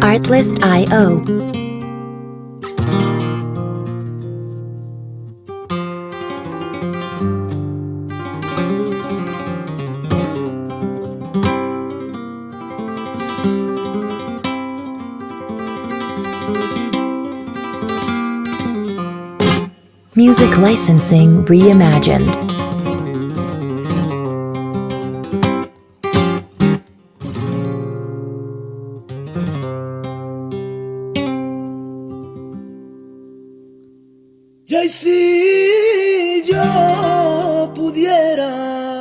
Artlist.io Music licensing reimagined. Y si yo pudiera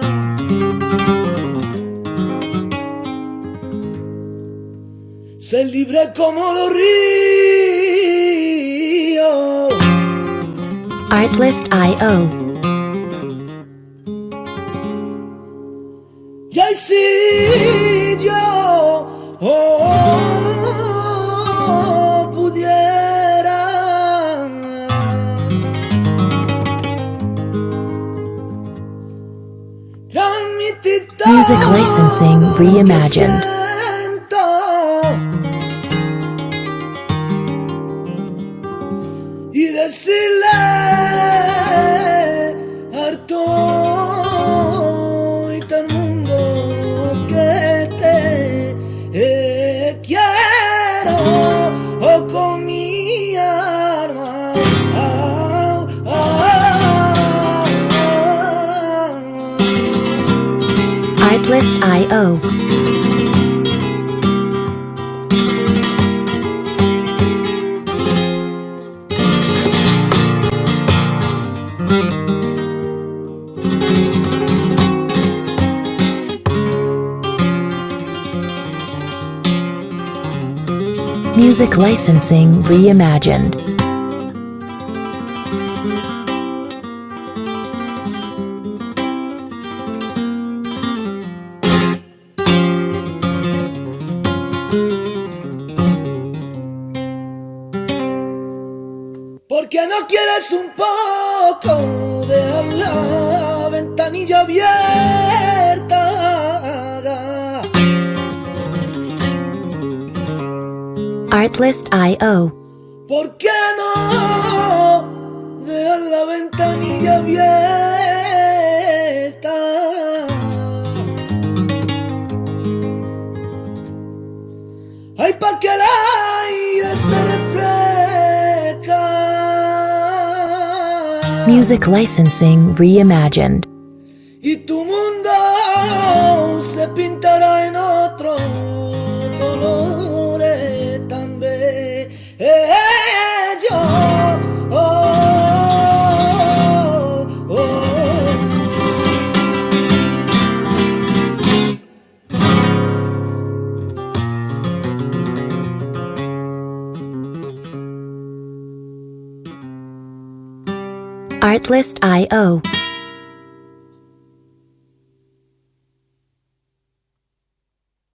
ser libre como los ríos. Artlist.io Music licensing reimagined. eh, oh, con Artlist.io Music licensing reimagined. ¿Por qué no quieres un poco de la ventanilla abierta? Artlist.io ¿Por qué no dejar la ventanilla abierta? Music licensing reimagined. Artlist.io